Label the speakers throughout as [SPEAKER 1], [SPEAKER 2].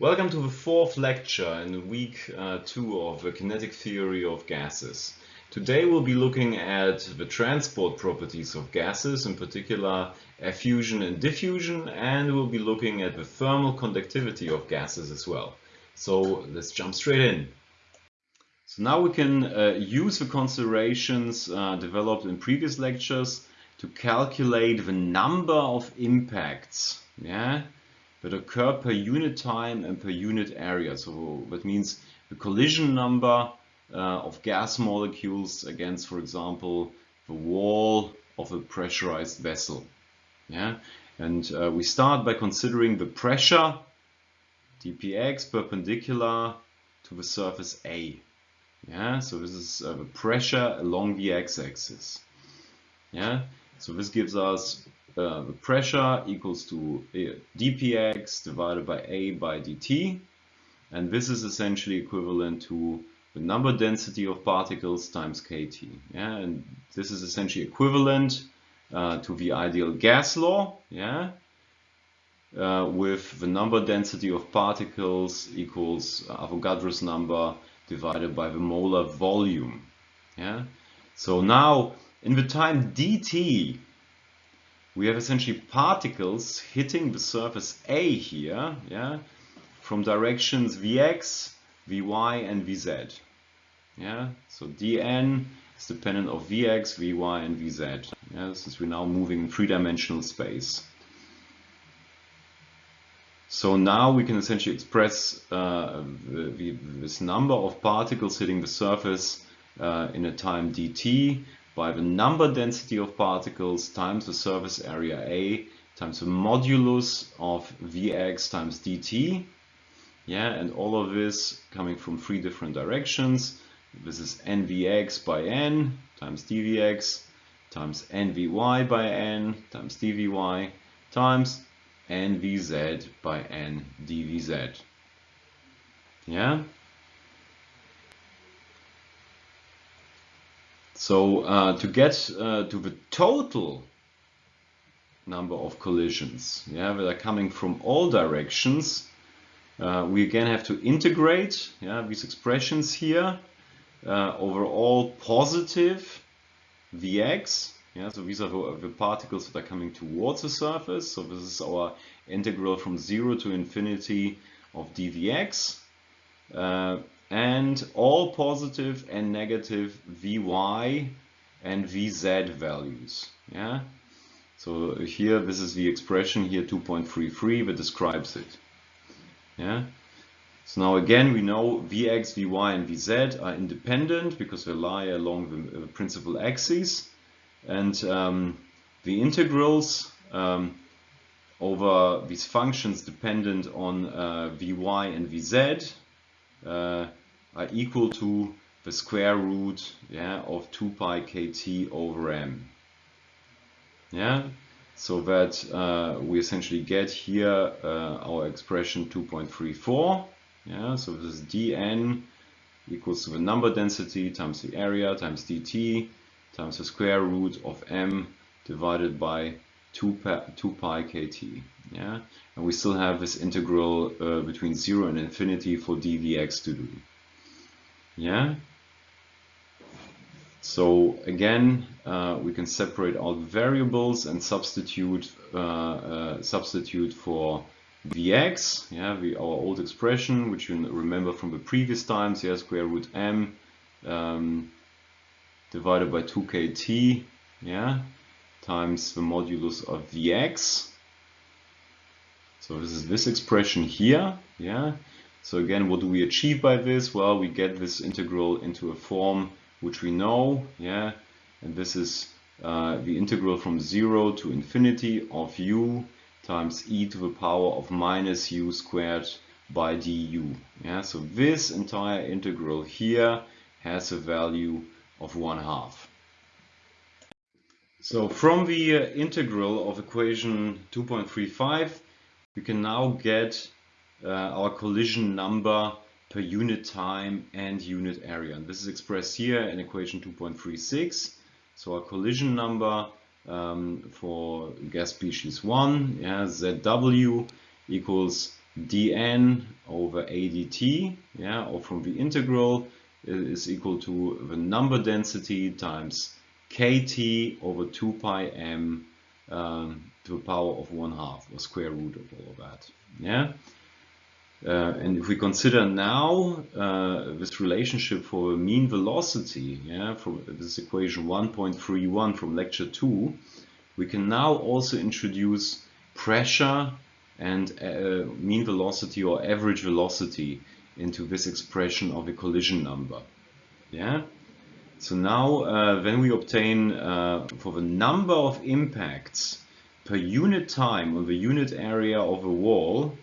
[SPEAKER 1] Welcome to the fourth lecture in week uh, two of the kinetic theory of gases. Today we'll be looking at the transport properties of gases, in particular effusion and diffusion, and we'll be looking at the thermal conductivity of gases as well. So let's jump straight in. So now we can uh, use the considerations uh, developed in previous lectures to calculate the number of impacts. Yeah, that occur per unit time and per unit area. So that means the collision number uh, of gas molecules against, for example, the wall of a pressurized vessel. Yeah, and uh, we start by considering the pressure dpx perpendicular to the surface A. Yeah, so this is uh, the pressure along the x-axis. Yeah, so this gives us the pressure equals to uh, dpx divided by a by dt. And this is essentially equivalent to the number density of particles times kT. Yeah and this is essentially equivalent uh, to the ideal gas law. Yeah uh, with the number density of particles equals Avogadro's number divided by the molar volume. Yeah so now in the time dt we have essentially particles hitting the surface A here, yeah, from directions Vx, Vy, and Vz. Yeah, so dn is dependent of Vx, Vy, and Vz. Yeah, since we're now moving in three-dimensional space. So now we can essentially express uh, the, the, this number of particles hitting the surface uh, in a time dt by the number density of particles times the surface area A times the modulus of Vx times dt. Yeah, and all of this coming from three different directions. This is nvx by n times dvx times nvy by n times dvy times nvz by n dvz. Yeah, So uh, to get uh, to the total number of collisions, yeah, that are coming from all directions, uh, we again have to integrate yeah, these expressions here uh, over all positive Vx. Yeah, so these are the, the, particles that are coming towards the surface. So this is our integral from 0 to infinity of dvx. Uh, and all positive and negative Vy and Vz values. Yeah. So here, this is the expression here 2.33 that describes it. Yeah. So now again, we know Vx, Vy, and Vz are independent because they lie along the principal axes. And um, the integrals um, over these functions dependent on uh, Vy and Vz uh, are equal to the square root yeah, of 2 pi kt over m. Yeah, so that uh, we essentially get here uh, our expression 2.34. Yeah, so this is dn equals to the number density times the area times dt times the square root of m divided by 2 pi, 2 pi kt. Yeah, and we still have this integral uh, between 0 and infinity for dvx to do. Yeah. So again, uh, we can separate out variables and substitute uh, uh, substitute for vx. Yeah, we, our old expression, which you remember from the previous times. Yeah, square root m um, divided by 2kt. Yeah, times the modulus of vx. So this is this expression here. Yeah, so again, what do we achieve by this? Well, we get this integral into a form which we know, yeah, and this is uh, the integral from 0 to infinity of u times e to the power of minus u squared by du. Yeah, so this entire integral here has a value of 1 half. So from the uh, integral of equation 2.35, we can now get our collision number per unit time and unit area. And this is expressed here in equation 2.36. So our collision number um, for gas species 1, yeah, ZW equals dn over adt, yeah, or from the integral is equal to the number density times kt over 2 pi m um, to the power of 1 half or square root of all of that. Yeah. Uh, and if we consider now uh, this relationship for mean velocity, yeah, from this equation 1.31 from lecture 2, we can now also introduce pressure and uh, mean velocity or average velocity into this expression of a collision number. Yeah. So now uh, when we obtain uh, for the number of impacts per unit time on the unit area of a wall,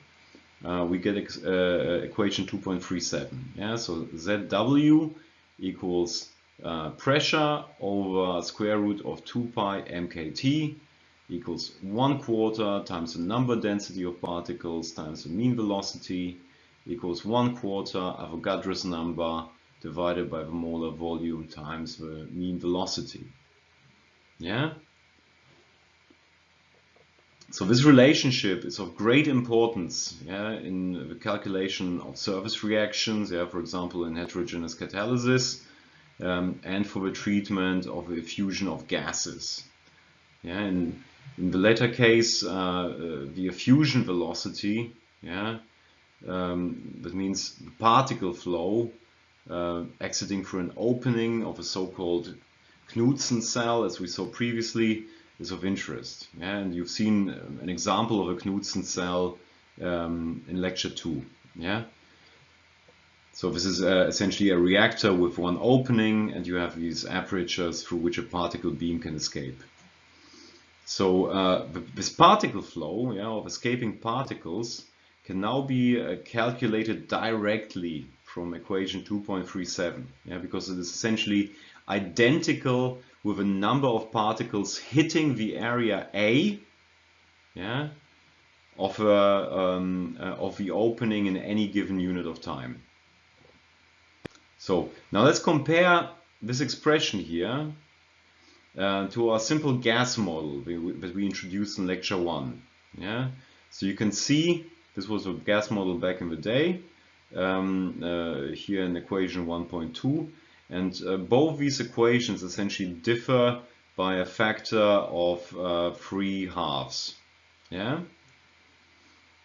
[SPEAKER 1] uh, we get uh, equation 2.37. Yeah, so ZW equals uh, pressure over square root of 2 pi mkt equals 1 quarter times the number density of particles times the mean velocity equals 1 quarter Avogadro's number divided by the molar volume times the mean velocity. Yeah? So this relationship is of great importance yeah, in the calculation of surface reactions, yeah, for example in heterogeneous catalysis, um, and for the treatment of the effusion of gases. Yeah, in, in the latter case, uh, uh, the effusion velocity, yeah, um, that means the particle flow uh, exiting through an opening of a so-called Knudsen cell, as we saw previously, is of interest. Yeah? And you've seen um, an example of a Knudsen cell um, in lecture 2. Yeah? So this is uh, essentially a reactor with one opening and you have these apertures through which a particle beam can escape. So uh, this particle flow yeah, of escaping particles can now be uh, calculated directly from equation 2.37 yeah, because it is essentially identical with a number of particles hitting the area A yeah, of, a, um, uh, of the opening in any given unit of time. So now let's compare this expression here uh, to our simple gas model that we introduced in lecture 1. Yeah? So you can see this was a gas model back in the day um, uh, here in equation 1.2 and uh, both these equations essentially differ by a factor of uh, three halves. Yeah?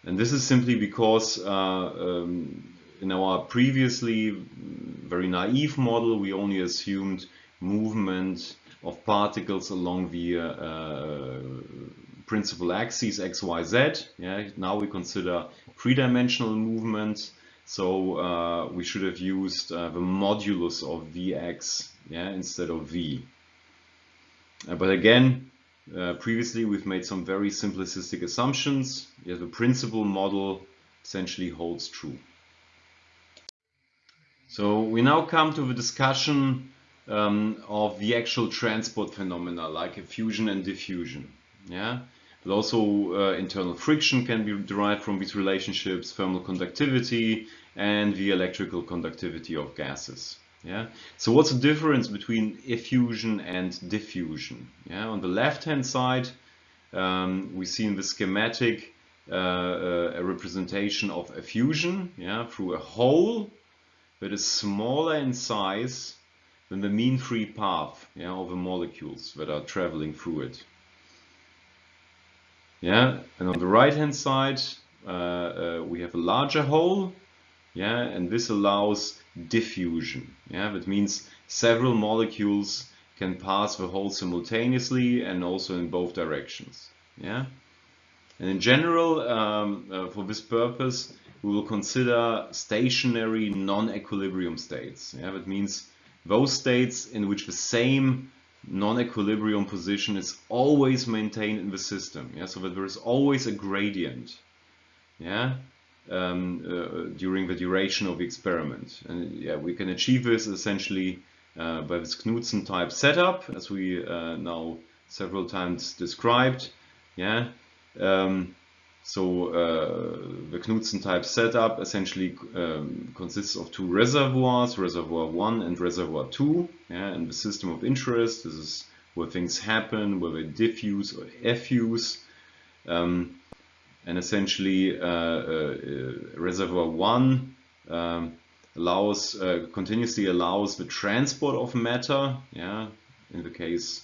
[SPEAKER 1] And this is simply because uh, um, in our previously very naive model, we only assumed movement of particles along the uh, uh, principal axes x, y, z. Yeah? Now we consider three-dimensional movement so uh, we should have used uh, the modulus of Vx yeah, instead of V. Uh, but again, uh, previously we've made some very simplistic assumptions. Yeah, the principal model essentially holds true. So we now come to the discussion um, of the actual transport phenomena like effusion and diffusion. Yeah, but also uh, internal friction can be derived from these relationships, thermal conductivity, and the electrical conductivity of gases. Yeah. So what's the difference between effusion and diffusion? Yeah. On the left-hand side, um, we see in the schematic uh, uh, a representation of effusion yeah, through a hole that is smaller in size than the mean free path yeah, of the molecules that are traveling through it. Yeah, and on the right hand side, uh, uh, we have a larger hole, yeah, and this allows diffusion. Yeah, that means several molecules can pass the hole simultaneously and also in both directions. Yeah, and in general, um, uh, for this purpose, we will consider stationary non-equilibrium states. Yeah, that means those states in which the same non-equilibrium position is always maintained in the system. Yeah, so that there is always a gradient. Yeah, um, uh, during the duration of the experiment. And yeah, we can achieve this essentially uh, by this Knudsen type setup, as we uh, now several times described. Yeah. Um, so uh, the Knudsen type setup essentially um, consists of two reservoirs, reservoir 1 and reservoir 2, yeah, and the system of interest. This is where things happen, where they diffuse or effuse. Um, and essentially uh, uh, reservoir 1 um, allows continuously allows the transport of matter yeah in the case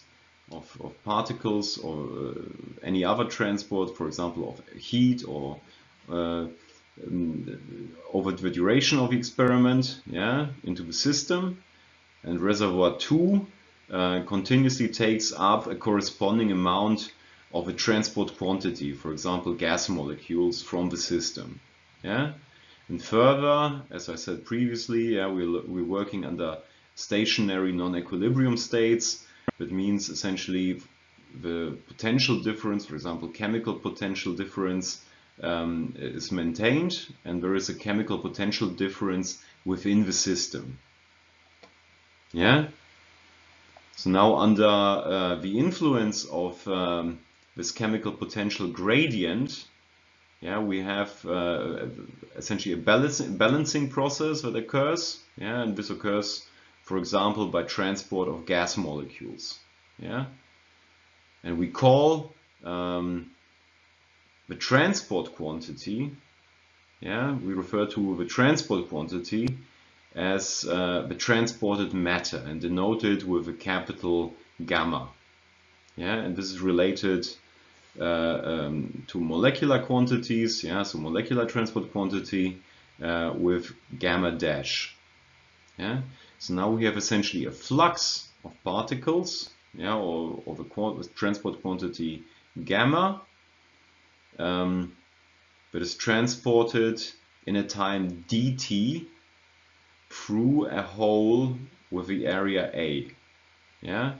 [SPEAKER 1] of, of particles or uh, any other transport for example of heat or uh, um, over the duration of the experiment yeah into the system and reservoir 2 uh, continuously takes up a corresponding amount of a transport quantity for example gas molecules from the system yeah and further, as I said previously, yeah, we're, we're working under stationary non-equilibrium states. That means essentially the potential difference, for example, chemical potential difference um, is maintained and there is a chemical potential difference within the system. Yeah. So now under uh, the influence of um, this chemical potential gradient, yeah, we have uh, essentially a balancing, balancing process that occurs, yeah, and this occurs, for example, by transport of gas molecules, yeah, and we call um, the transport quantity, yeah, we refer to the transport quantity as uh, the transported matter and denote it with a capital gamma, yeah, and this is related uh, um, to molecular quantities, yeah, so molecular transport quantity uh, with gamma dash. Yeah, so now we have essentially a flux of particles, yeah, or, or the transport quantity gamma um, that is transported in a time dt through a hole with the area A. Yeah,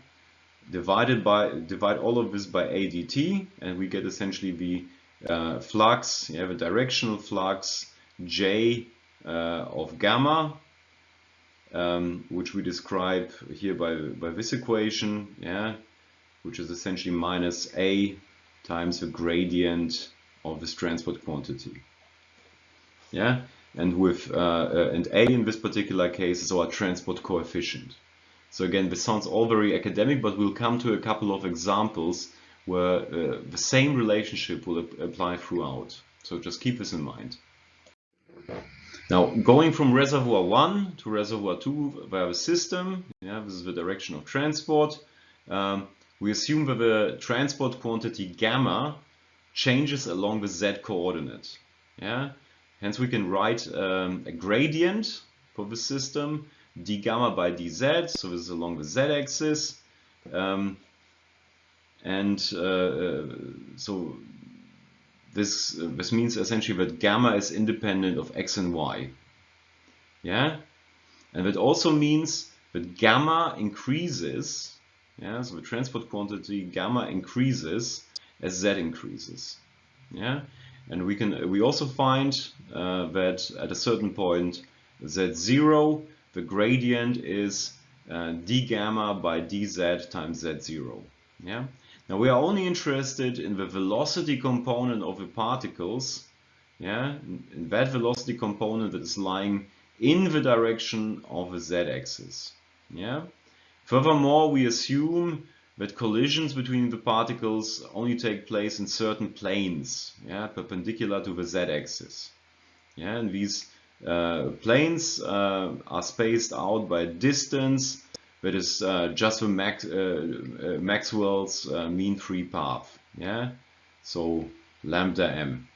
[SPEAKER 1] divided by divide all of this by ADT and we get essentially the uh, flux, you have a directional flux J uh, of gamma um, which we describe here by, by this equation, yeah, which is essentially minus A times the gradient of this transport quantity. Yeah, and with uh, uh and A in this particular case is our transport coefficient. So again, this sounds all very academic, but we'll come to a couple of examples where uh, the same relationship will ap apply throughout. So just keep this in mind. Now, going from reservoir 1 to reservoir 2 via the system, yeah, this is the direction of transport, um, we assume that the transport quantity gamma changes along the z coordinate. Yeah? Hence we can write um, a gradient for the system d gamma by dz, so this is along the z-axis. Um, and uh, uh, so this uh, this means essentially that gamma is independent of x and y. Yeah, and that also means that gamma increases. Yeah, so the transport quantity gamma increases as z increases. Yeah, and we can we also find uh, that at a certain point z0 the gradient is uh, d gamma by dz times z0. Yeah. Now we are only interested in the velocity component of the particles, yeah, in that velocity component that is lying in the direction of the z-axis. Yeah. Furthermore, we assume that collisions between the particles only take place in certain planes, yeah, perpendicular to the z-axis. Yeah, and these uh, planes uh, are spaced out by distance that is uh, just for Max, Maxwell's mean free path. Yeah, so lambda m.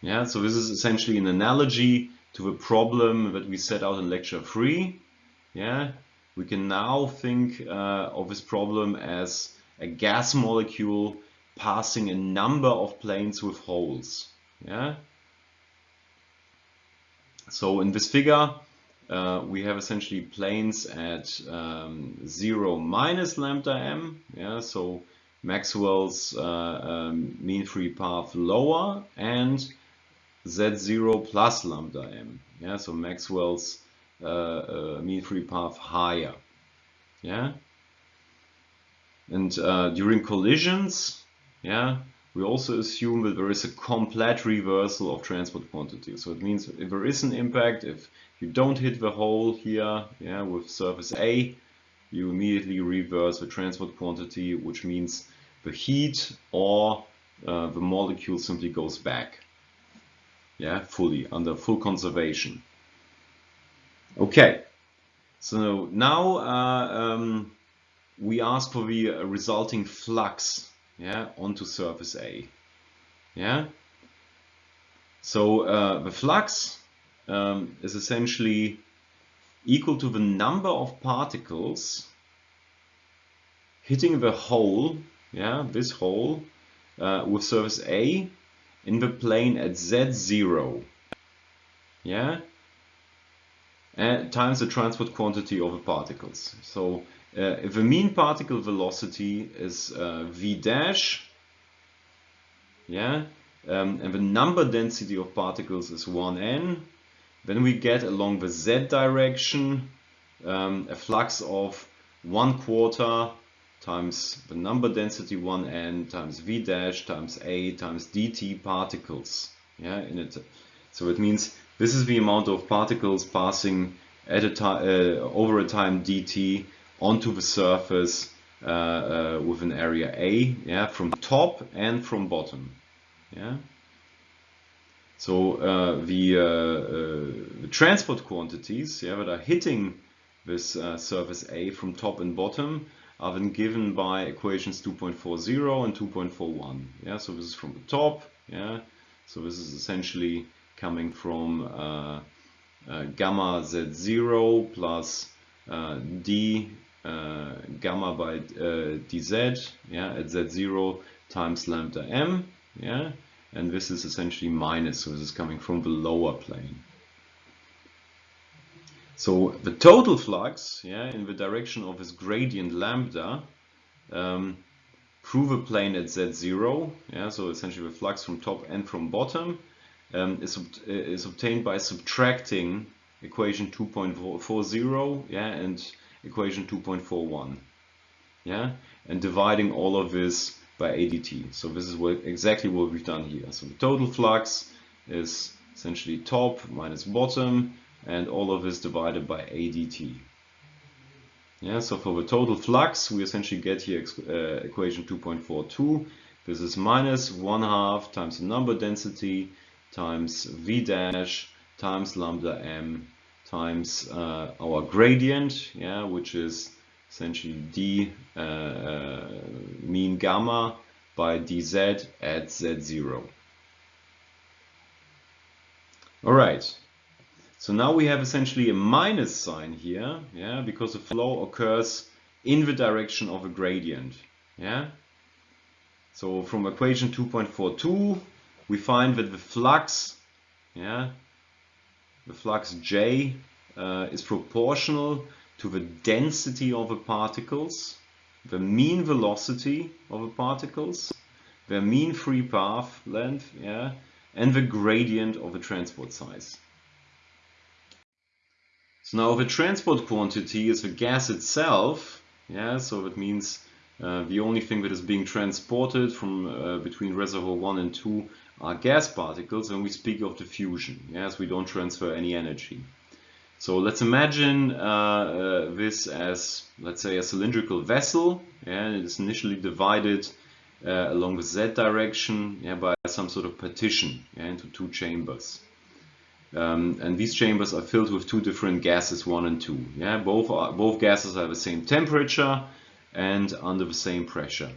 [SPEAKER 1] Yeah, so this is essentially an analogy to the problem that we set out in lecture 3. Yeah, we can now think uh, of this problem as a gas molecule passing a number of planes with holes. Yeah, so in this figure, uh, we have essentially planes at um, 0 minus lambda m. Yeah, so Maxwell's uh, um, mean free path lower and z0 plus lambda m. Yeah, so Maxwell's uh, uh mean free path higher. Yeah, and uh, during collisions, yeah, we also assume that there is a complete reversal of transport quantity. So it means if there is an impact, if you don't hit the hole here yeah, with surface A, you immediately reverse the transport quantity, which means the heat or uh, the molecule simply goes back. Yeah, fully, under full conservation. Okay, so now uh, um, we ask for the resulting flux yeah, onto surface A. Yeah. So uh, the flux um, is essentially equal to the number of particles hitting the hole, yeah, this hole uh, with surface A in the plane at z0, yeah, and times the transport quantity of the particles. So uh, if the mean particle velocity is uh, v dash, yeah, um, and the number density of particles is 1n, then we get along the z direction um, a flux of 1 quarter times the number density 1n times v dash times a times dt particles. Yeah, in it. So it means this is the amount of particles passing at a time uh, over a time dt onto the surface uh, uh, with an area a. Yeah, from top and from bottom. Yeah. So uh, the, uh, uh, transport quantities yeah, that are hitting this surface A from top and bottom are then given by equations 2.40 and 2.41. Yeah, so this is from the top. Yeah, so this is essentially coming from uh, uh, gamma z0 plus uh, d gamma by dz. Yeah, at z0 times lambda m. Yeah, and this is essentially minus, so this is coming from the lower plane. So the total flux, yeah, in the direction of this gradient lambda, um, through the plane at z0, yeah, so essentially the flux from top and from bottom, um, is, is obtained by subtracting equation 2.40, yeah, and equation 2.41, yeah, and dividing all of this by ADT. So this is what, exactly what we've done here. So the total flux is essentially top minus bottom and all of this divided by ADT. Yeah, so for the total flux, we essentially get here uh, equation 2.42. This is minus 1 half times the number density times V dash times lambda m times uh, our gradient, yeah, which is essentially d uh, uh, mean gamma by dz at z0. All right. So now we have essentially a minus sign here, yeah, because the flow occurs in the direction of a gradient, yeah. So from equation 2.42, we find that the flux, yeah, the flux J uh, is proportional to the density of the particles, the mean velocity of the particles, the mean free path length, yeah, and the gradient of the transport size. So now the transport quantity is the gas itself, yeah, so that means uh, the only thing that is being transported from uh, between reservoir 1 and 2 are gas particles and we speak of diffusion, yes, we don't transfer any energy. So let's imagine uh, uh, this as, let's say, a cylindrical vessel, yeah, it is initially divided uh, along the z direction yeah, by some sort of partition yeah, into two chambers. Um, and these chambers are filled with two different gases, one and two. Yeah, both are, both gases have the same temperature and under the same pressure.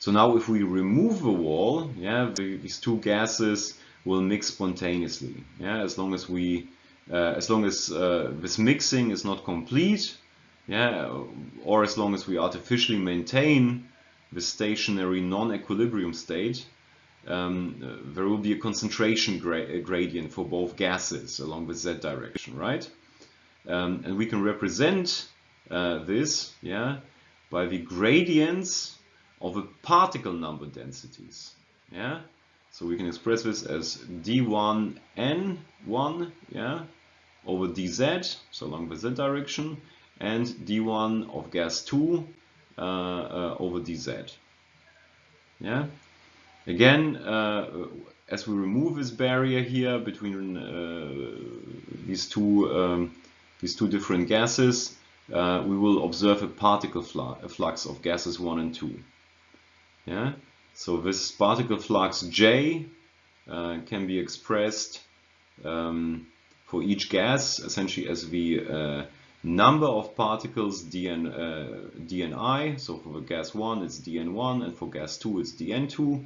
[SPEAKER 1] So now, if we remove the wall, yeah, the, these two gases will mix spontaneously. Yeah, as long as we as long as uh, this mixing is not complete, yeah, or as long as we artificially maintain the stationary non-equilibrium state, um, uh, there will be a concentration gra gradient for both gases along the z direction, right? Um, and we can represent uh, this, yeah, by the gradients of the particle number densities, yeah. So we can express this as d1n1, yeah, over dz, so along the z direction, and d1 of gas 2 uh, uh, over dz. Yeah. Again, uh, as we remove this barrier here between uh, these two um, these two different gases, uh, we will observe a particle fl a flux of gases 1 and 2. Yeah. So this particle flux J uh, can be expressed um, for each gas essentially as the uh, number of particles dn, uh, dni. So for the gas 1 it's dn1 and for gas 2 it's dn2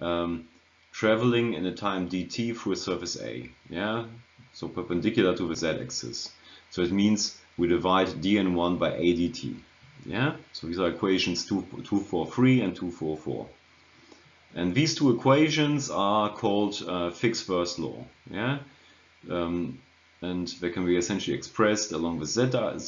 [SPEAKER 1] um, traveling in a time dt through a surface A. Yeah, so perpendicular to the z-axis. So it means we divide dn1 by a dt. Yeah, so these are equations 2, 243 and 244. And these two equations are called uh, Fick's first law. Yeah, um, and they can be essentially expressed along the z,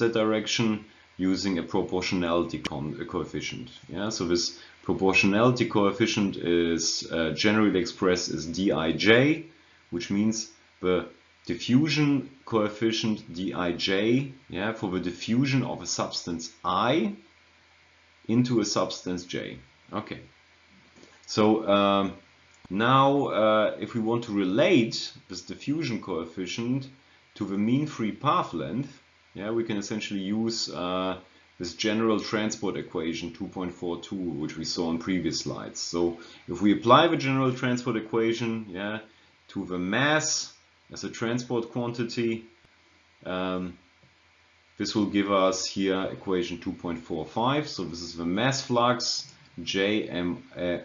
[SPEAKER 1] direction using a proportionality coefficient. Yeah, so this proportionality coefficient is uh, generally expressed as dij, which means the diffusion coefficient dij yeah, for the diffusion of a substance i into a substance j. Okay, so um, now uh, if we want to relate this diffusion coefficient to the mean free path length, yeah, we can essentially use uh, this general transport equation 2.42, which we saw in previous slides. So if we apply the general transport equation yeah, to the mass as a transport quantity, um, this will give us here equation 2.45. So this is the mass flux J M, uh,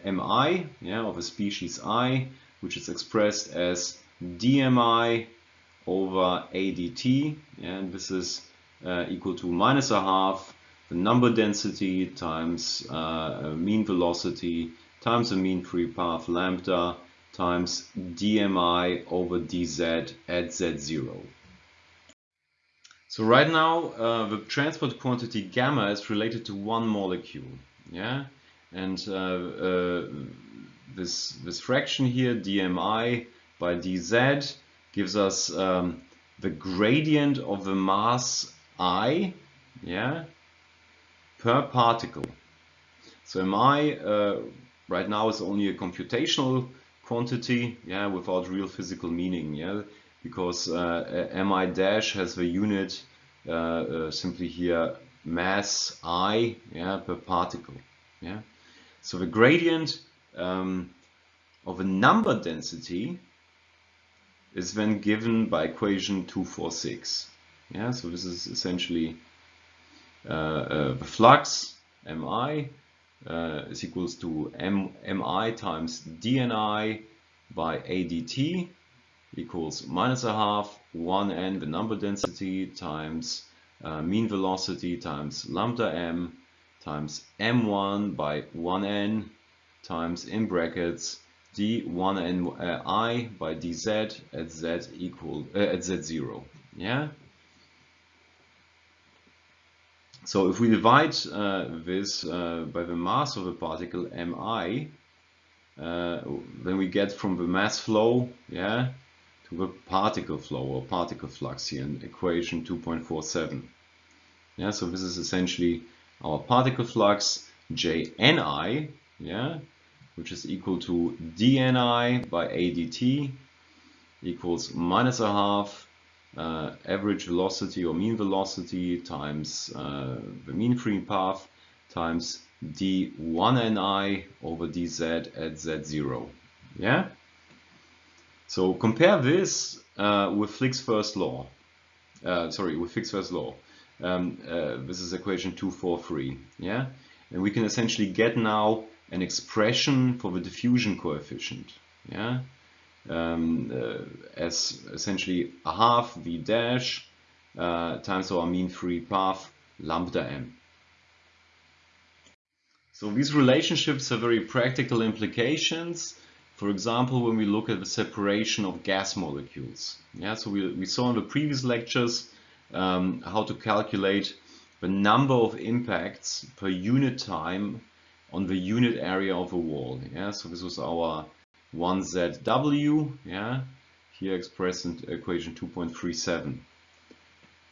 [SPEAKER 1] yeah, of a species I, which is expressed as dmi over ADT, and this is uh, equal to minus a half the number density times uh, mean velocity times the mean free path lambda times dmi over dz at z0. So right now uh, the transport quantity gamma is related to one molecule, yeah, and uh, uh, this this fraction here dmi by dz gives us um, the gradient of the mass I, yeah, per particle. So mi uh, right now is only a computational quantity, yeah, without real physical meaning, yeah, because uh, mi dash has the unit uh, uh, simply here mass I, yeah, per particle, yeah. So the gradient um, of a number density is then given by equation 246. Yeah, so this is essentially uh, uh, the flux mi uh, is equals to m, mi times dni by adt equals minus a half 1n the number density times uh, mean velocity times lambda m times m1 by 1n times in brackets d1 uh, i by dz at z equal uh, at z0 yeah? So if we divide uh, this uh, by the mass of a particle mi uh, then we get from the mass flow yeah to the particle flow or particle flux here in equation 2.47 yeah so this is essentially our particle flux jni yeah which is equal to dni by adt equals minus a half uh, average velocity or mean velocity times uh, the mean free path times d1ni over dz at z0. Yeah? So compare this uh, with Fick's first law. Uh, sorry, with Fick's first law. Um, uh, this is equation 243. Yeah? And we can essentially get now an expression for the diffusion coefficient. Yeah, um, uh, as essentially a half v dash uh, times our mean free path lambda m. So these relationships have very practical implications. For example, when we look at the separation of gas molecules. Yeah, so we, we saw in the previous lectures um, how to calculate the number of impacts per unit time on the unit area of a wall. Yeah, so this was our 1ZW, yeah, here expressed in equation 2.37.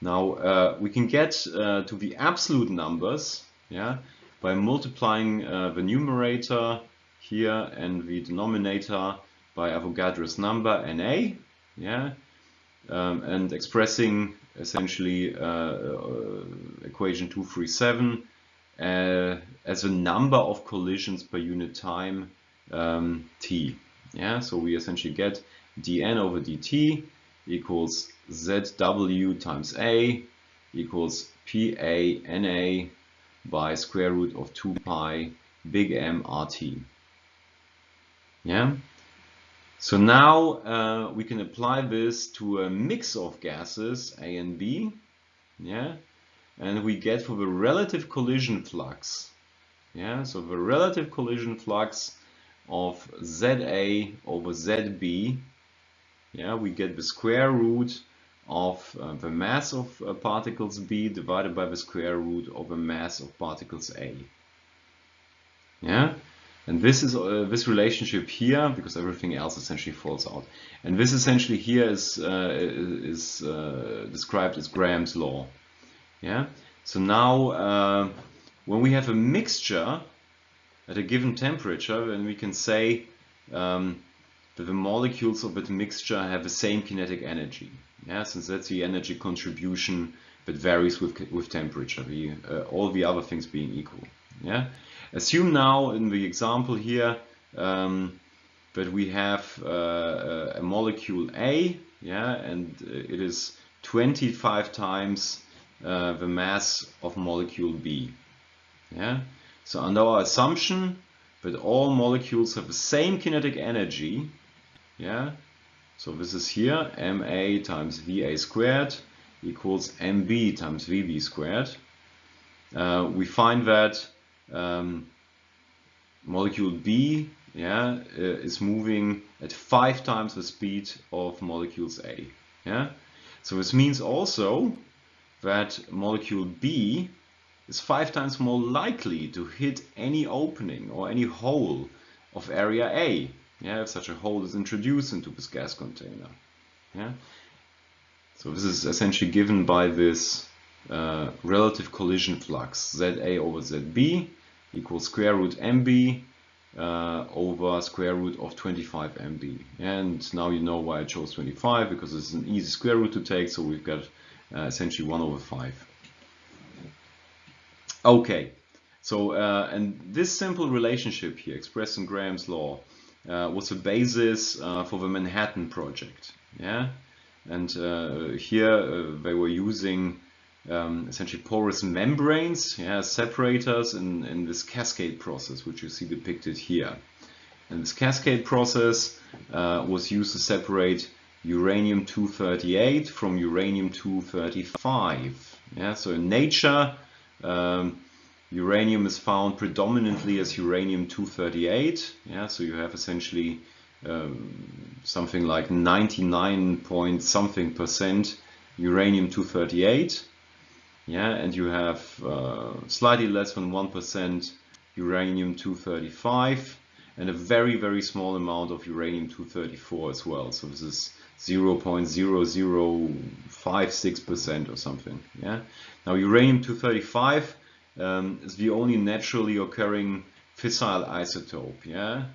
[SPEAKER 1] Now uh, we can get uh, to the absolute numbers, yeah, by multiplying uh, the numerator here and the denominator by Avogadro's number Na, yeah, um, and expressing essentially uh, equation 237 uh, as a number of collisions per unit time um, t. Yeah, so we essentially get dn over dt equals zw times a equals pa na by square root of 2 pi big M RT. Yeah. So now uh, we can apply this to a mix of gases A and B. Yeah. And we get for the relative collision flux. Yeah. So the relative collision flux of ZA over ZB. Yeah. We get the square root of uh, the mass of uh, particles B divided by the square root of the mass of particles A. Yeah, and this is uh, this relationship here because everything else essentially falls out. And this essentially here is uh, is uh, described as Graham's law. Yeah. So now uh, when we have a mixture at a given temperature, then we can say um, that the molecules of that mixture have the same kinetic energy. Yeah, since that's the energy contribution that varies with with temperature. The uh, all the other things being equal. Yeah. Assume now in the example here um, that we have uh, a molecule A, yeah, and it is 25 times uh, the mass of molecule B. Yeah. So under our assumption that all molecules have the same kinetic energy, yeah. So this is here Ma times Va squared equals Mb times Vb squared. Uh, we find that um, molecule B yeah, uh, is moving at five times the speed of molecules A. Yeah? So this means also that molecule B is five times more likely to hit any opening or any hole of area A, yeah, if such a hole is introduced into this gas container. Yeah? So this is essentially given by this uh, relative collision flux ZA over ZB equals square root MB uh, over square root of 25 MB. And now you know why I chose 25 because it's an easy square root to take. So we've got uh, essentially 1 over 5. Okay, so uh, and this simple relationship here expressed in Graham's law uh, was the basis for the Manhattan project. Yeah, and here they were using um, essentially porous membranes, yeah, separators in, in this cascade process, which you see depicted here. And this cascade process uh, was used to separate uranium-238 from uranium-235. Yeah, so in nature, um, uranium is found predominantly as uranium-238. Yeah, so you have essentially um, something like 99 point something percent uranium-238 yeah, and you have uh, slightly less than 1% uranium-235 and a very, very small amount of uranium-234 as well. So this is 0.0056% or something. Yeah. Now uranium-235 um, is the only naturally occurring fissile isotope. Yeah.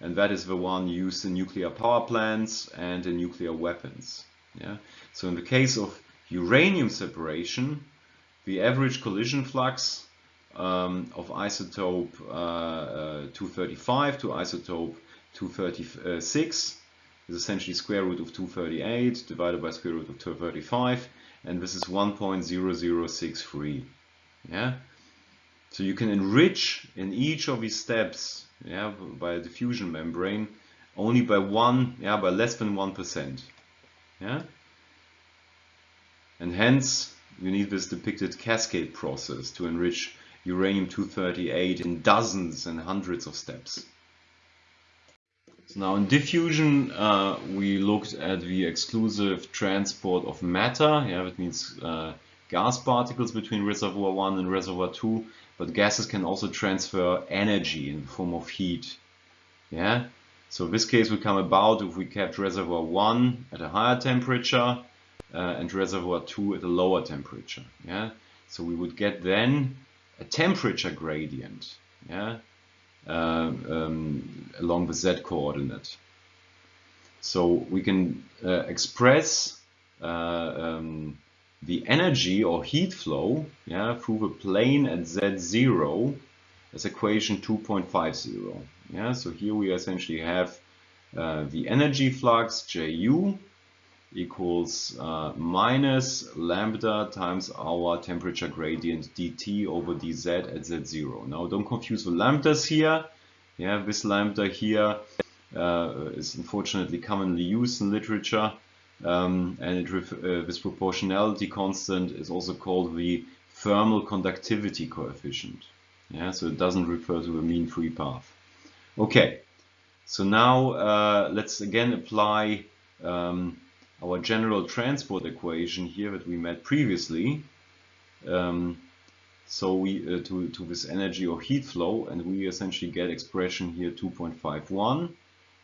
[SPEAKER 1] And that is the one used in nuclear power plants and in nuclear weapons. Yeah. So in the case of uranium separation, the average collision flux um, of isotope uh, uh, 235 to isotope 236 is essentially square root of 238 divided by square root of 235 and this is 1.0063 yeah? So you can enrich in each of these steps yeah by a diffusion membrane only by one yeah by less than one percent yeah? And hence you need this depicted cascade process to enrich uranium-238 in dozens and hundreds of steps. So now in diffusion, uh, we looked at the exclusive transport of matter. Yeah, that means uh, gas particles between reservoir 1 and reservoir 2, but gases can also transfer energy in the form of heat. Yeah, so this case would come about if we kept reservoir 1 at a higher temperature uh, and reservoir 2 at a lower temperature. Yeah, so we would get then a temperature gradient. Yeah, uh, um, along the z coordinate. So we can uh, express uh, um, the energy or heat flow yeah, through the plane at z0 as equation 2.50. Yeah, so here we essentially have uh, the energy flux Ju equals uh, minus lambda times our temperature gradient dt over dz at z0. Now don't confuse the lambdas here. Yeah, this lambda here uh, is unfortunately commonly used in literature. Um, and uh, this proportionality constant is also called the thermal conductivity coefficient. Yeah, so it doesn't refer to a mean free path. Okay, so now uh, let's again apply um, our general transport equation here that we met previously. Um, so we uh, to, to this energy or heat flow and we essentially get expression here 2.51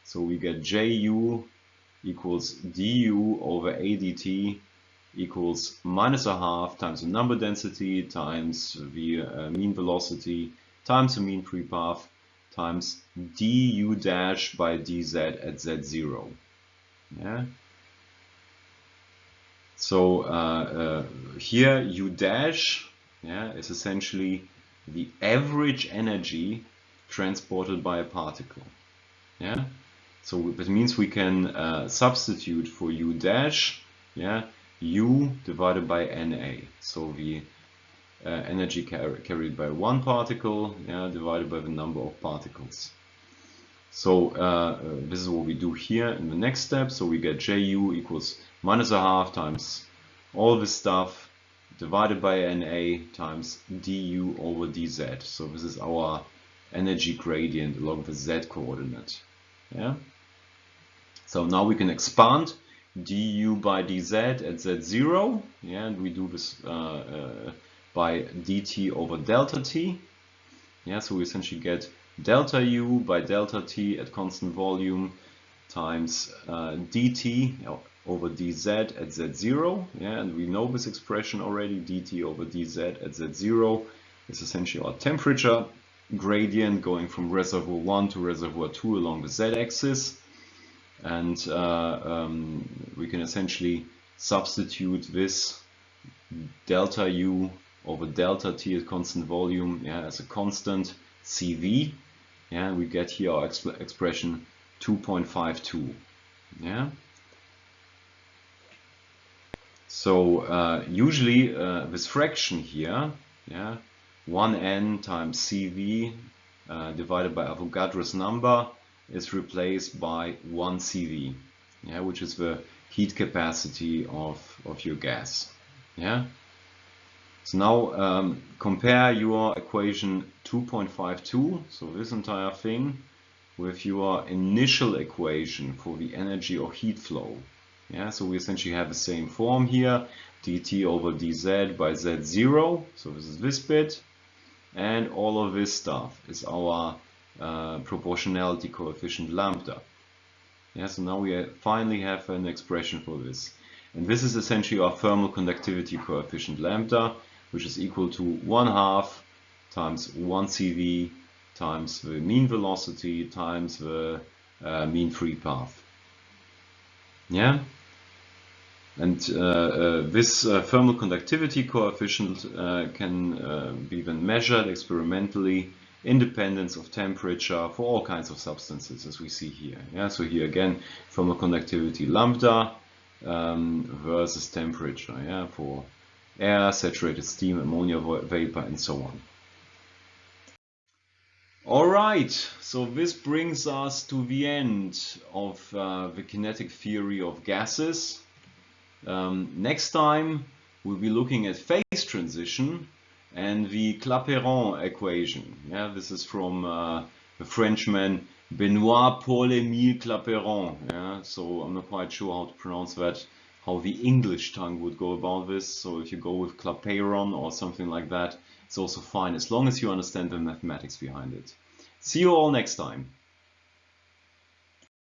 [SPEAKER 1] so we get Ju equals du over adt equals minus a half times the number density times the uh, mean velocity times the mean free path times du dash by dz at z0. Yeah. So uh, uh, here u dash yeah, is essentially the average energy transported by a particle. Yeah. So that means we can uh, substitute for u dash, yeah, u divided by na. So the uh, energy car carried by one particle, yeah, divided by the number of particles. So uh, this is what we do here in the next step. So we get Ju equals minus a half times all this stuff divided by Na times du over dz. So this is our energy gradient along the z coordinate. Yeah. So now we can expand du by dz at z0. Yeah, and we do this uh, uh, by dt over delta t. Yeah, so we essentially get delta u by delta t at constant volume times uh, dt over dz at z0. Yeah, and we know this expression already, dt over dz at z0 is essentially our temperature gradient going from reservoir 1 to reservoir 2 along the z-axis. And uh, um, we can essentially substitute this delta u over delta t at constant volume yeah, as a constant CV. Yeah, we get here our exp expression 2.52. Yeah. So uh, usually uh, this fraction here, yeah, 1n times CV uh, divided by Avogadro's number is replaced by 1 CV, yeah, which is the heat capacity of, of your gas. Yeah. So now um, compare your equation 2.52, so this entire thing, with your initial equation for the energy or heat flow. Yeah, so we essentially have the same form here, dt over dz by z0, so this is this bit, and all of this stuff is our uh, proportionality coefficient lambda. Yeah, so now we finally have an expression for this. And this is essentially our thermal conductivity coefficient lambda, which is equal to 1 half times 1 CV times the mean velocity times the uh, mean free path. Yeah? And uh, uh, this uh, thermal conductivity coefficient uh, can uh, be then measured experimentally independence of temperature for all kinds of substances as we see here. Yeah, so here again thermal conductivity lambda um, versus temperature yeah, for air, saturated steam, ammonia vapor and so on. Alright, so this brings us to the end of uh, the kinetic theory of gases. Um, next time we'll be looking at phase transition and the Clapeyron equation. Yeah, this is from uh, the Frenchman Benoit Paul-Émile Clapeyron. Yeah, so I'm not quite sure how to pronounce that, how the English tongue would go about this. So if you go with Clapeyron or something like that, it's also fine as long as you understand the mathematics behind it. See you all next time.